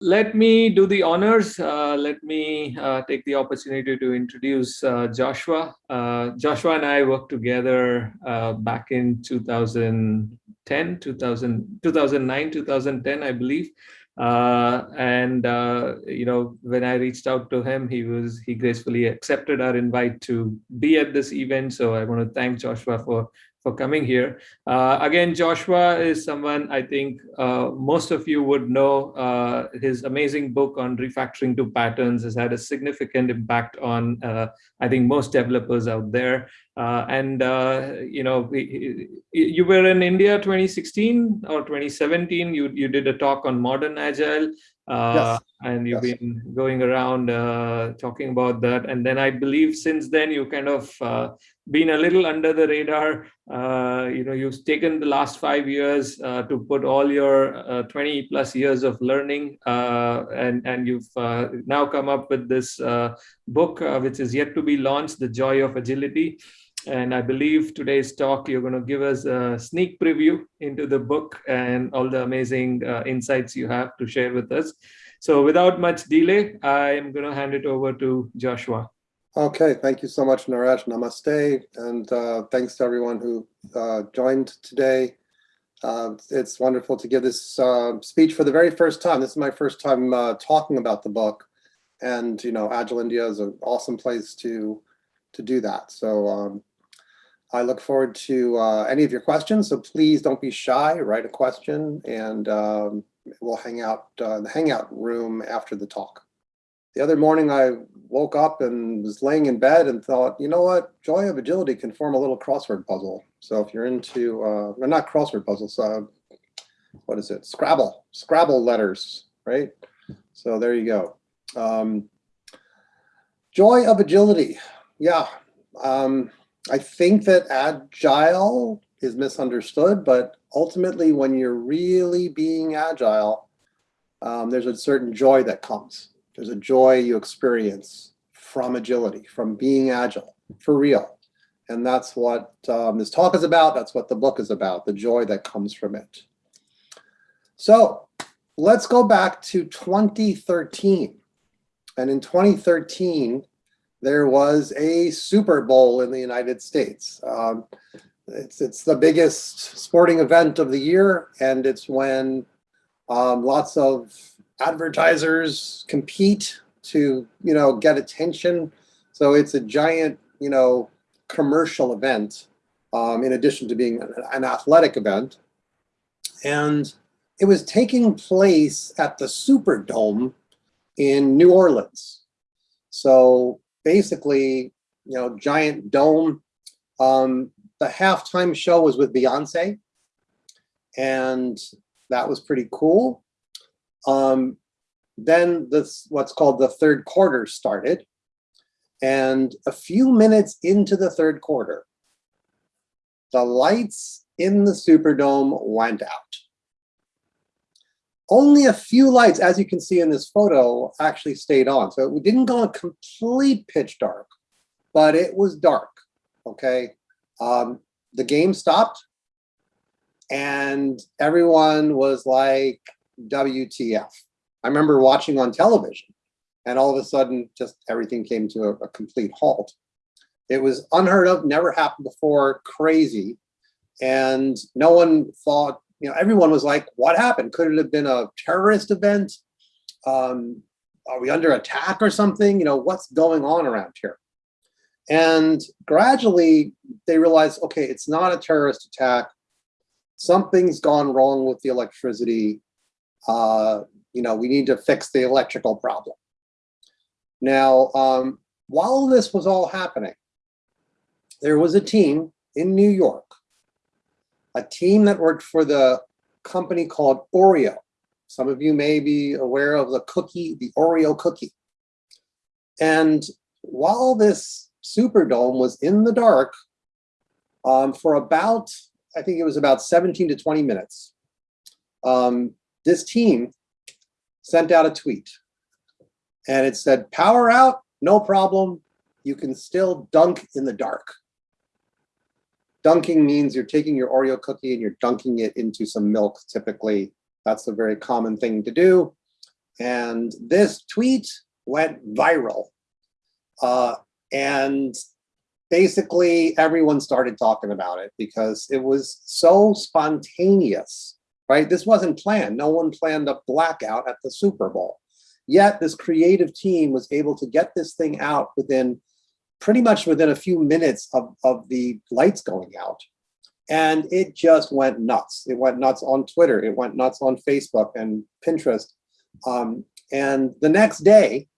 let me do the honors. Uh, let me uh, take the opportunity to introduce uh, Joshua. Uh, Joshua and I worked together uh, back in 2010, 2000, 2009, 2010, I believe. Uh, and you know, when I reached out to him, he was he gracefully accepted our invite to be at this event. So I want to thank Joshua for for coming here. Uh, again, Joshua is someone I think uh, most of you would know. Uh, his amazing book on refactoring to patterns has had a significant impact on, uh, I think, most developers out there. Uh, and, uh, you know, we, you were in India 2016 or 2017. You, you did a talk on modern agile. Uh, yes. and you've yes. been going around uh, talking about that. And then I believe since then you kind of uh, been a little under the radar. Uh, you know, you've taken the last five years uh, to put all your uh, 20 plus years of learning, and and you've now come up with this book, which is yet to be launched, "The Joy of Agility." And I believe today's talk, you're going to give us a sneak preview into the book and all the amazing uh, insights you have to share with us. So without much delay, I'm going to hand it over to Joshua. Okay, thank you so much, Naresh. Namaste, and uh, thanks to everyone who uh, joined today. Uh, it's wonderful to give this uh, speech for the very first time. This is my first time uh, talking about the book, and you know, Agile India is an awesome place to to do that. So um, I look forward to uh, any of your questions, so please don't be shy, write a question, and um, we'll hang out the hangout room after the talk. The other morning I woke up and was laying in bed and thought, you know what, Joy of Agility can form a little crossword puzzle. So if you're into, uh, not crossword puzzles, uh, what is it, Scrabble, Scrabble letters, right? So there you go. Um, Joy of Agility, yeah. Um, I think that agile is misunderstood, but ultimately when you're really being agile, um, there's a certain joy that comes. There's a joy you experience from agility, from being agile, for real. And that's what um, this talk is about. That's what the book is about, the joy that comes from it. So let's go back to 2013. And in 2013, there was a Super Bowl in the United States. Um, it's, it's the biggest sporting event of the year, and it's when um, lots of advertisers compete to, you know, get attention. So it's a giant, you know, commercial event um, in addition to being an, athletic event. And it was taking place at the Superdome in New Orleans. So basically, you know, giant dome. Um, the halftime show was with Beyonce, and that was pretty cool. Um, then this what's called the third quarter started, and a few minutes into the third quarter, the lights in the Superdome went out only a few lights, as you can see in this photo, actually stayed on. So it didn't go complete pitch dark, but it was dark, okay? Um, the game stopped and everyone was like, WTF. I remember watching on television and all of a sudden just everything came to a, a complete halt. It was unheard of, never happened before, crazy. And no one thought you know, everyone was like, what happened? Could it have been a terrorist event? Um, are we under attack or something? You know, what's going on around here? And gradually they realized, okay, it's not a terrorist attack. Something's gone wrong with the electricity. Uh, you know, we need to fix the electrical problem. Now, um, while this was all happening, there was a team in New York a team that worked for the company called Oreo. Some of you may be aware of the cookie, the Oreo cookie. And while this Superdome was in the dark um, for about, I think it was about 17 to 20 minutes, um, this team sent out a tweet and it said, power out, no problem. You can still dunk in the dark. Dunking means you're taking your Oreo cookie and you're dunking it into some milk, typically. That's a very common thing to do. And this tweet went viral. Uh, and basically everyone started talking about it because it was so spontaneous, right? This wasn't planned. No one planned a blackout at the Super Bowl. Yet this creative team was able to get this thing out within pretty much within a few minutes of, of the lights going out. And it just went nuts. It went nuts on Twitter. It went nuts on Facebook and Pinterest. Um, and the next day,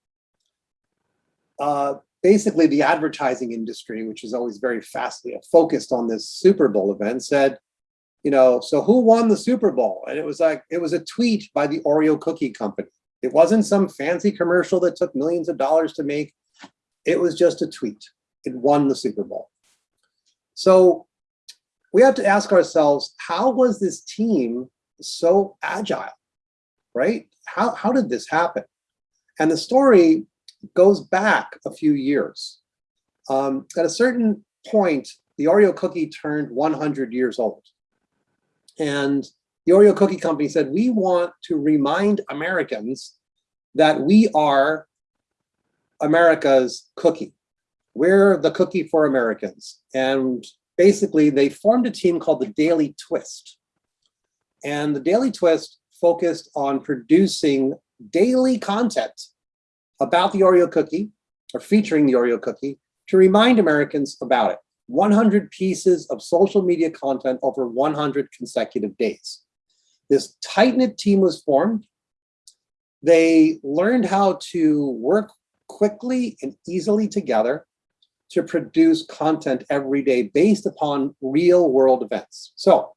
uh, basically the advertising industry, which is always very fastly focused on this Super Bowl event, said, you know, so who won the Super Bowl? And it was like, it was a tweet by the Oreo cookie company. It wasn't some fancy commercial that took millions of dollars to make. It was just a tweet. It won the Super Bowl. So we have to ask ourselves, how was this team so agile, right? How, how did this happen? And the story goes back a few years. Um, at a certain point, the Oreo cookie turned 100 years old. And the Oreo Cookie Company said, we want to remind Americans that we are America's cookie. We're the cookie for Americans. And basically they formed a team called the Daily Twist. And the Daily Twist focused on producing daily content about the Oreo cookie or featuring the Oreo cookie to remind Americans about it. 100 pieces of social media content over 100 consecutive days. This tight-knit team was formed. They learned how to work quickly and easily together to produce content every day based upon real world events. So,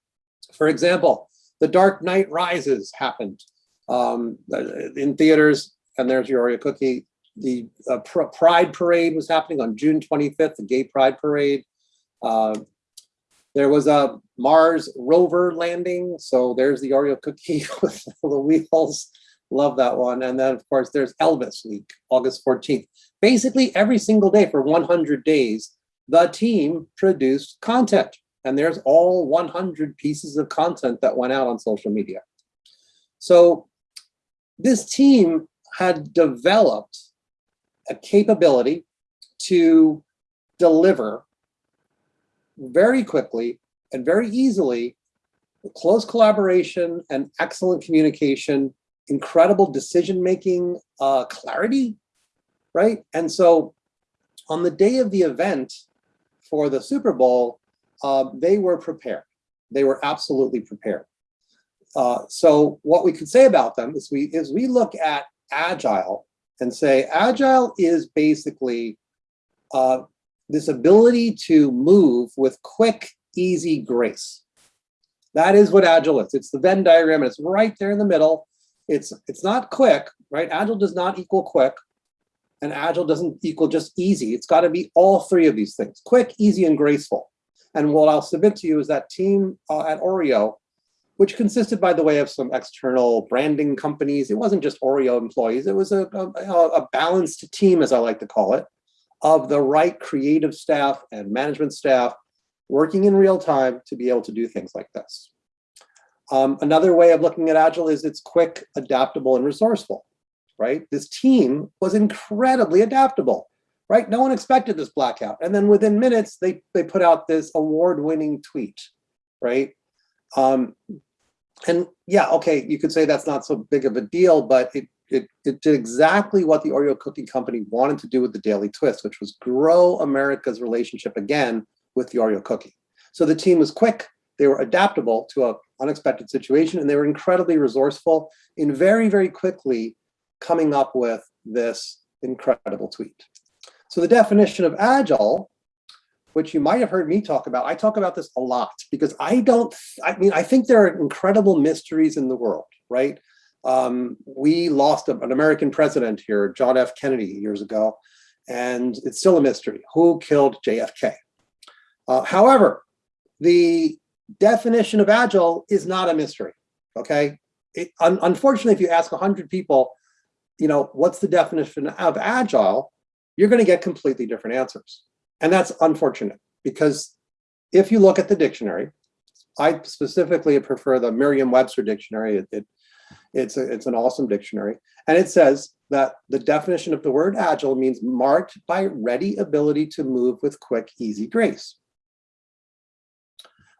for example, The Dark Knight Rises happened um, in theaters, and there's your Oreo cookie. The uh, pr Pride Parade was happening on June 25th, the Gay Pride Parade. Uh, there was a Mars rover landing, so there's the Oreo cookie with the wheels. Love that one. And then, of course, there's Elvis Week, August 14th. Basically, every single day for 100 days, the team produced content. And there's all 100 pieces of content that went out on social media. So this team had developed a capability to deliver very quickly and very easily close collaboration and excellent communication incredible decision-making uh, clarity, right? And so on the day of the event for the Super Bowl, uh, they were prepared. They were absolutely prepared. Uh, so what we could say about them is we, is we look at Agile and say Agile is basically uh, this ability to move with quick, easy grace. That is what Agile is. It's the Venn diagram, and it's right there in the middle. It's, it's not quick, right? Agile does not equal quick and agile doesn't equal just easy. It's got to be all three of these things, quick, easy, and graceful. And what I'll submit to you is that team uh, at Oreo, which consisted, by the way, of some external branding companies. It wasn't just Oreo employees. It was a, a, a balanced team, as I like to call it, of the right creative staff and management staff working in real time to be able to do things like this. Um, another way of looking at Agile is it's quick, adaptable, and resourceful, right? This team was incredibly adaptable, right? No one expected this blackout. And then within minutes, they, they put out this award-winning tweet, right? Um, and yeah, okay, you could say that's not so big of a deal, but it, it, it did exactly what the Oreo cookie company wanted to do with the Daily Twist, which was grow America's relationship again with the Oreo cookie. So the team was quick, they were adaptable to an unexpected situation, and they were incredibly resourceful in very, very quickly coming up with this incredible tweet. So the definition of agile, which you might have heard me talk about, I talk about this a lot because I don't, I mean, I think there are incredible mysteries in the world, right? Um, we lost an American president here, John F. Kennedy, years ago, and it's still a mystery. Who killed JFK? Uh, however, the definition of agile is not a mystery, okay? It, un unfortunately, if you ask 100 people, you know, what's the definition of agile, you're gonna get completely different answers. And that's unfortunate because if you look at the dictionary, I specifically prefer the Merriam-Webster dictionary. It, it, It's, a, it's an awesome dictionary. And it says that the definition of the word agile means marked by ready ability to move with quick, easy grace.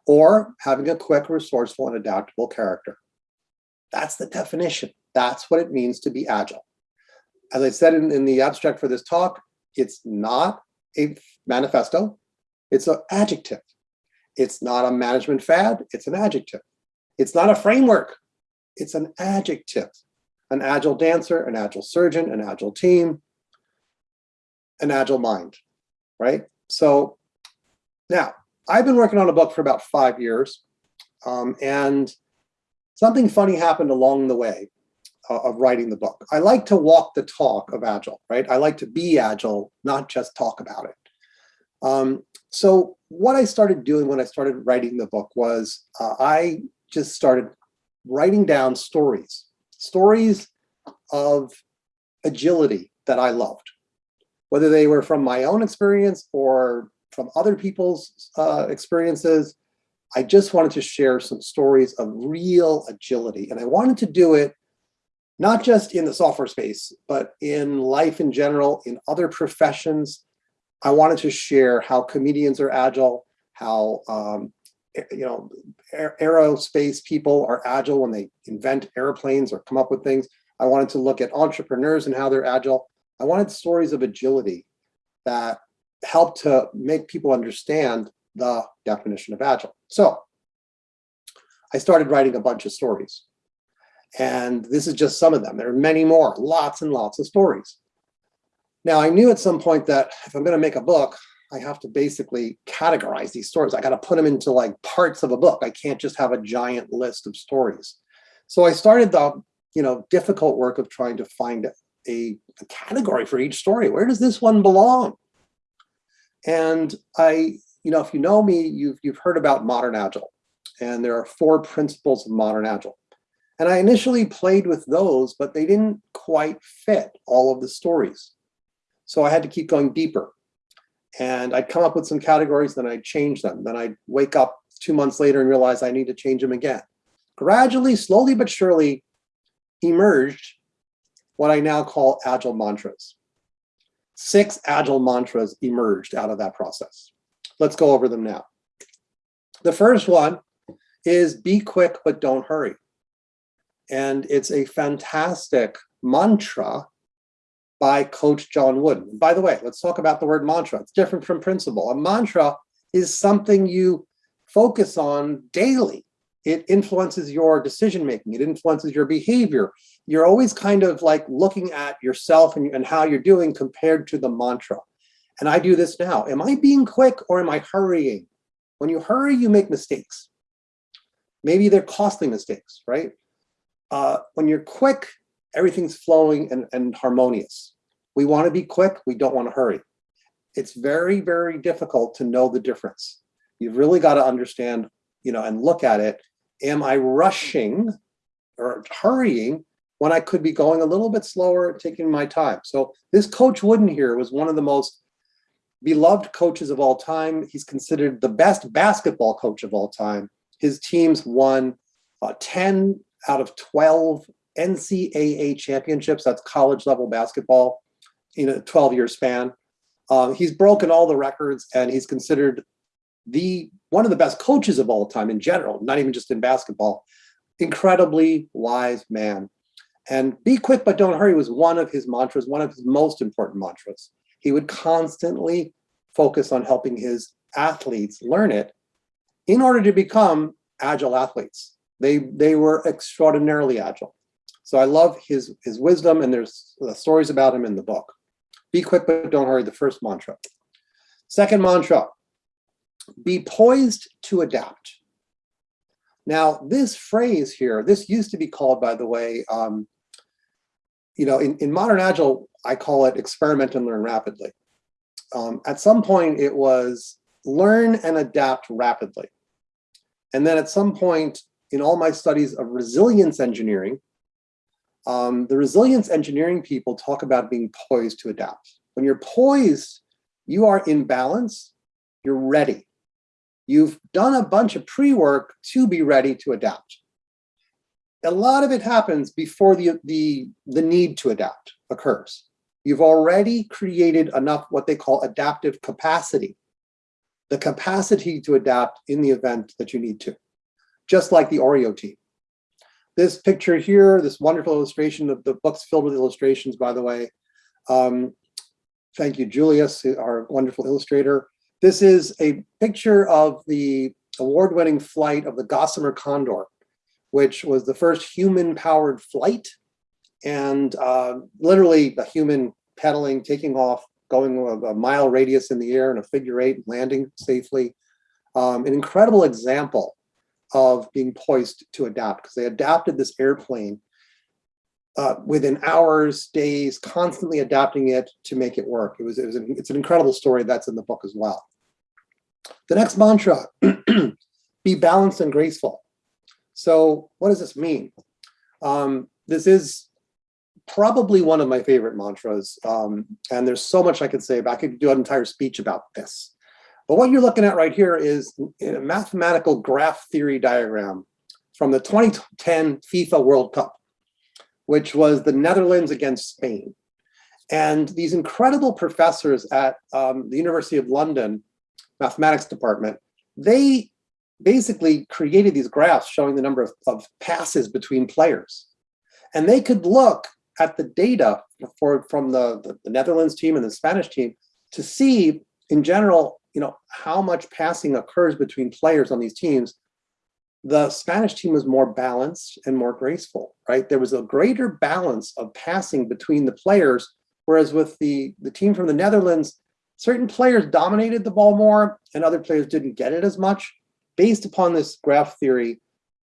Or having a quick, resourceful, and adaptable character. That's the definition. That's what it means to be agile. As I said in, in the abstract for this talk, it's not a manifesto, it's an adjective. It's not a management fad, it's an adjective. It's not a framework, it's an adjective. An agile dancer, an agile surgeon, an agile team, an agile mind, right? So now, I've been working on a book for about five years, um, and something funny happened along the way uh, of writing the book. I like to walk the talk of Agile, right? I like to be Agile, not just talk about it. Um, so what I started doing when I started writing the book was uh, I just started writing down stories, stories of agility that I loved, whether they were from my own experience or from other people's uh, experiences. I just wanted to share some stories of real agility. And I wanted to do it not just in the software space, but in life in general, in other professions. I wanted to share how comedians are agile, how um, you know aerospace people are agile when they invent airplanes or come up with things. I wanted to look at entrepreneurs and how they're agile. I wanted stories of agility that help to make people understand the definition of agile. So I started writing a bunch of stories. And this is just some of them. There are many more, lots and lots of stories. Now, I knew at some point that if I'm going to make a book, I have to basically categorize these stories. I got to put them into like parts of a book. I can't just have a giant list of stories. So I started the you know difficult work of trying to find a, a category for each story. Where does this one belong? And I, you know, if you know me, you've you've heard about modern agile, and there are four principles of modern agile. And I initially played with those, but they didn't quite fit all of the stories. So I had to keep going deeper. And I'd come up with some categories, then I'd change them. Then I'd wake up two months later and realize I need to change them again. Gradually, slowly but surely, emerged what I now call agile mantras. Six agile mantras emerged out of that process. Let's go over them now. The first one is be quick, but don't hurry. And it's a fantastic mantra by Coach John Wooden. By the way, let's talk about the word mantra. It's different from principle. A mantra is something you focus on daily. It influences your decision making. It influences your behavior. You're always kind of like looking at yourself and, and how you're doing compared to the mantra. And I do this now. Am I being quick or am I hurrying? When you hurry, you make mistakes. Maybe they're costly mistakes, right? Uh, when you're quick, everything's flowing and, and harmonious. We want to be quick, we don't want to hurry. It's very, very difficult to know the difference. You've really got to understand, you know, and look at it. Am I rushing or hurrying when I could be going a little bit slower, taking my time? So this coach Wooden here was one of the most beloved coaches of all time. He's considered the best basketball coach of all time. His teams won uh, 10 out of 12 NCAA championships, that's college level basketball, in a 12 year span. Um, he's broken all the records and he's considered the one of the best coaches of all time in general, not even just in basketball. Incredibly wise man. And be quick, but don't hurry was one of his mantras, one of his most important mantras. He would constantly focus on helping his athletes learn it in order to become agile athletes. They, they were extraordinarily agile. So I love his, his wisdom and there's uh, stories about him in the book. Be quick, but don't hurry, the first mantra. Second mantra, be poised to adapt. Now, this phrase here, this used to be called, by the way, um, you know, in, in modern Agile, I call it experiment and learn rapidly. Um, at some point, it was learn and adapt rapidly. And then at some point, in all my studies of resilience engineering, um, the resilience engineering people talk about being poised to adapt. When you're poised, you are in balance, you're ready. You've done a bunch of pre-work to be ready to adapt. a lot of it happens before the, the, the need to adapt occurs. You've already created enough what they call adaptive capacity, the capacity to adapt in the event that you need to, just like the Oreo team. This picture here, this wonderful illustration, of the book's filled with illustrations, by the way. Um, thank you, Julius, our wonderful illustrator. This is a picture of the award-winning flight of the Gossamer Condor, which was the first human-powered flight and uh, literally a human pedaling, taking off, going a, mile radius in the air in a figure eight, landing safely. Um, an incredible example of being poised to adapt because they adapted this airplane uh, within hours, days, constantly adapting it to make it work. It was, it was an, it's an incredible story that's in the book as well. The next mantra, be balanced and graceful. So what does this mean? Um, this is probably one of my favorite mantras. Um, and there's so much I could say about, I could do an entire speech about this. But what you're looking at right here is a mathematical graph theory diagram from the 2010 FIFA World Cup, which was the Netherlands against Spain. And these incredible professors at um, the University of London mathematics department, they basically created these graphs showing the number of, of passes between players. And they could look at the data for from the, the, the Netherlands team and the Spanish team to see in general, you know, how much passing occurs between players on these teams. The Spanish team was more balanced and more graceful, right? There was a greater balance of passing between the players, whereas with the, the team from the Netherlands, certain players dominated the ball more and other players didn't get it as much. Based upon this graph theory,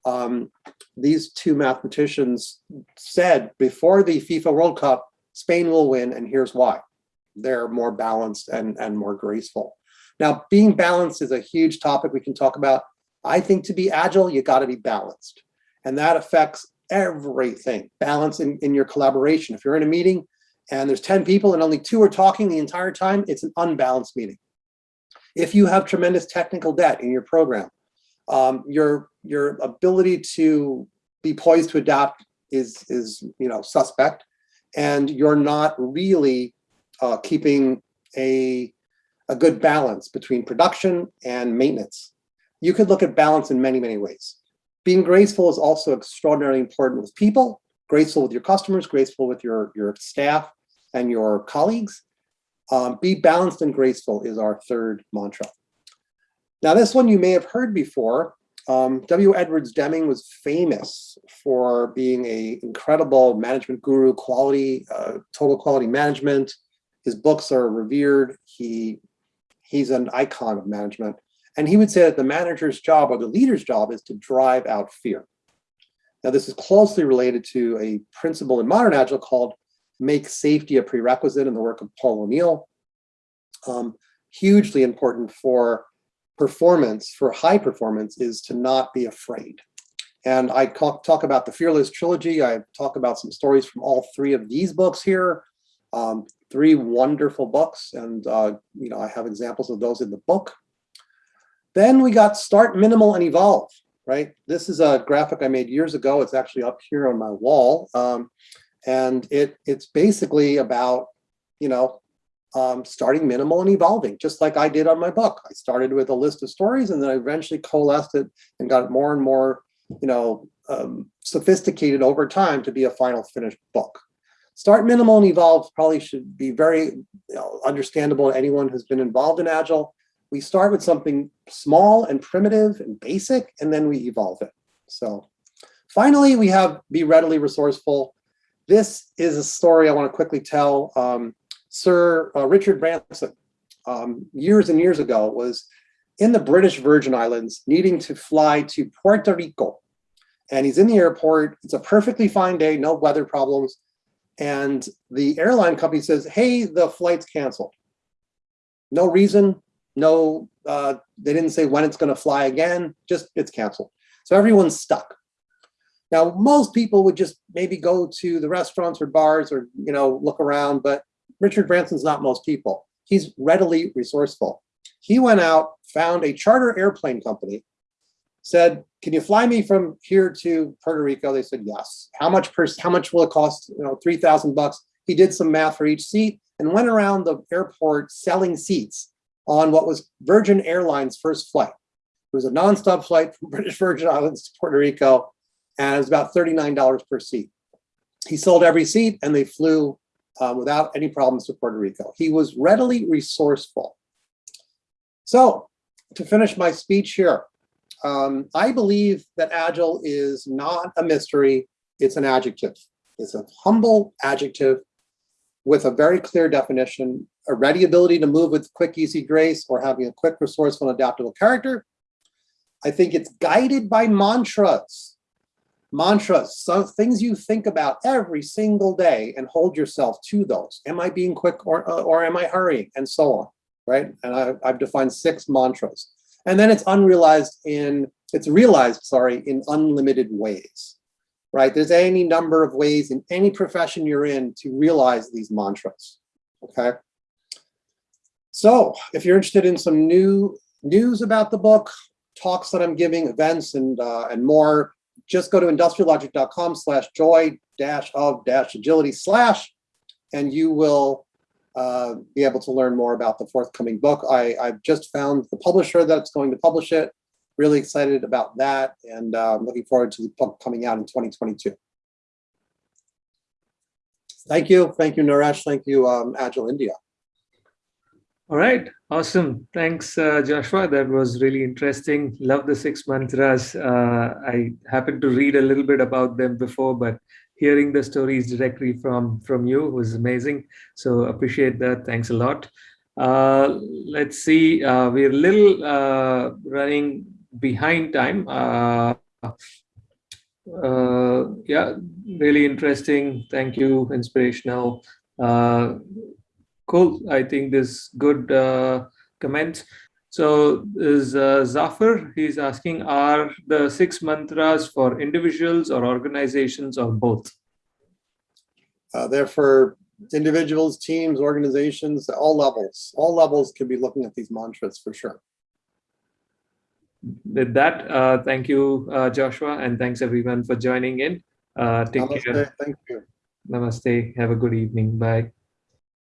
um, these two mathematicians said before the FIFA World Cup, Spain will win, and here's why. They're more balanced and, and more graceful. Now, being balanced is a huge topic we can talk about. I think to be agile, you got to be balanced. And that affects everything. Balance in, in your collaboration. If you're in a meeting and there's 10 people and only two are talking the entire time, it's an unbalanced meeting. If you have tremendous technical debt in your program, um, your your ability to be poised to adapt is is you know suspect, and you're not really uh, keeping a a good balance between production and maintenance. You could look at balance in many many ways. Being graceful is also extraordinarily important with people, graceful with your customers, graceful with your your staff and your colleagues. Um, be balanced and graceful is our third mantra. Now, this one you may have heard before. Um, W. Edwards Deming was famous for being a incredible management guru, quality, uh, total quality management. His books are revered. He, he's an icon of management. And he would say that the manager's job or the leader's job is to drive out fear. Now, this is closely related to a principle in modern Agile called make safety a prerequisite in the work of Paul O'Neill. Um, hugely important for performance, for high performance, is to not be afraid. And I talk, talk about the Fearless Trilogy. I talk about some stories from all three of these books here. Um, three wonderful books, and uh, you know I have examples of those in the book. Then we got Start Minimal and Evolve, right? This is a graphic I made years ago. It's actually up here on my wall. Um, and it it's basically about, you know, um, starting minimal and evolving, just like I did on my book. I started with a list of stories and then I eventually coalesced it and got more and more, you know, um, sophisticated over time to be a final finished book. Start minimal and evolve probably should be very you know, understandable to anyone who's been involved in Agile. We start with something small and primitive and basic, and then we evolve it. So finally, we have be readily resourceful. This is a story I want to quickly tell. Um, Sir uh, Richard Branson, um, years and years ago, was in the British Virgin Islands needing to fly to Puerto Rico. And he's in the airport. It's a perfectly fine day, no weather problems. And the airline company says, hey, the flight's canceled. No reason, no, uh, they didn't say when it's going to fly again, just it's canceled. So everyone's stuck. Now, most people would just maybe go to the restaurants or bars or, you know, look around, but Richard Branson's not most people. He's readily resourceful. He went out, found a charter airplane company, said, can you fly me from here to Puerto Rico? They said, yes. How much per, how much will it cost? You know, 3,000 bucks. He did some math for each seat and went around the airport selling seats on what was Virgin Airlines' first flight. It was a nonstop flight from British Virgin Islands to Puerto Rico, and it was about $39 per seat. He sold every seat and they flew uh, without any problems to Puerto Rico. He was readily resourceful. So to finish my speech here, um, I believe that Agile is not a mystery, it's an adjective. It's a humble adjective with a very clear definition, a ready ability to move with quick, easy grace, or having a quick, resourceful, and adaptable character. I think it's guided by mantras. Mantras, some things you think about every single day and hold yourself to those. Am I being quick or, or am I hurrying? And so on, right? And I, I've defined six mantras. And then it's unrealized in, it's realized, sorry, in unlimited ways, right? There's any number of ways in any profession you're in to realize these mantras, okay? So if you're interested in some new news about the book, talks that I'm giving, events, and, uh, and more, just go to industriallogic.com slash joy dash of dash agility slash, and you will uh, be able to learn more about the forthcoming book. I, I've just found the publisher that's going to publish it. Really excited about that and uh, looking forward to the book coming out in 2022. Thank you. Thank you, Naresh. Thank you, um, Agile India. All right, awesome. Thanks, uh, Joshua. That was really interesting. Love the six mantras. Uh, I happened to read a little bit about them before, but hearing the stories directly from from you was amazing. So appreciate that. Thanks a lot. Uh, let's see. Uh, we're a little uh, running behind time. Uh, yeah, really interesting. Thank you. Inspirational cool. I think this good uh, comment. So is uh, Zafar, he's asking, are the six mantras for individuals or organizations or both? Uh, they're for individuals, teams, organizations, all levels. All levels can be looking at these mantras for sure. With that, uh, thank you, uh, Joshua, and thanks everyone for joining in. Uh, take Namaste, care. Thank you. Namaste. Have a good evening. Bye.